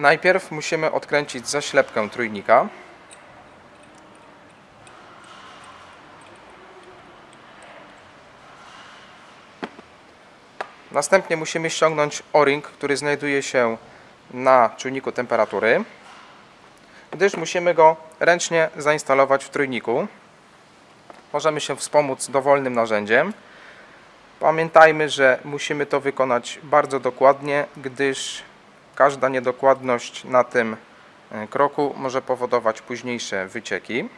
Najpierw musimy odkręcić zaślepkę trójnika. Następnie musimy ściągnąć o-ring, który znajduje się na czujniku temperatury, gdyż musimy go ręcznie zainstalować w trójniku. Możemy się wspomóc dowolnym narzędziem. Pamiętajmy, że musimy to wykonać bardzo dokładnie, gdyż każda niedokładność na tym e, kroku może powodować późniejsze wycieki.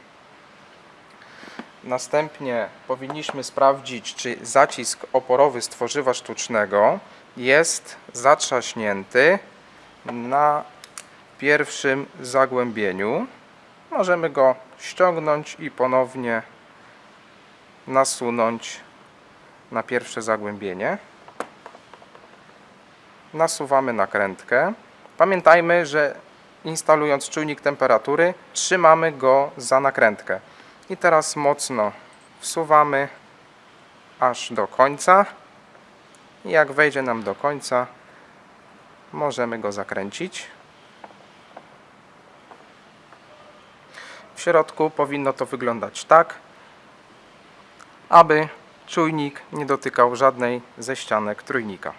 Następnie powinniśmy sprawdzić, czy zacisk oporowy z tworzywa sztucznego jest zatrzaśnięty na pierwszym zagłębieniu. Możemy go ściągnąć i ponownie nasunąć na pierwsze zagłębienie. Nasuwamy nakrętkę. Pamiętajmy, że instalując czujnik temperatury trzymamy go za nakrętkę. I teraz mocno wsuwamy aż do końca. I jak wejdzie nam do końca, możemy go zakręcić. W środku powinno to wyglądać tak, aby czujnik nie dotykał żadnej ze ścianek trójnika.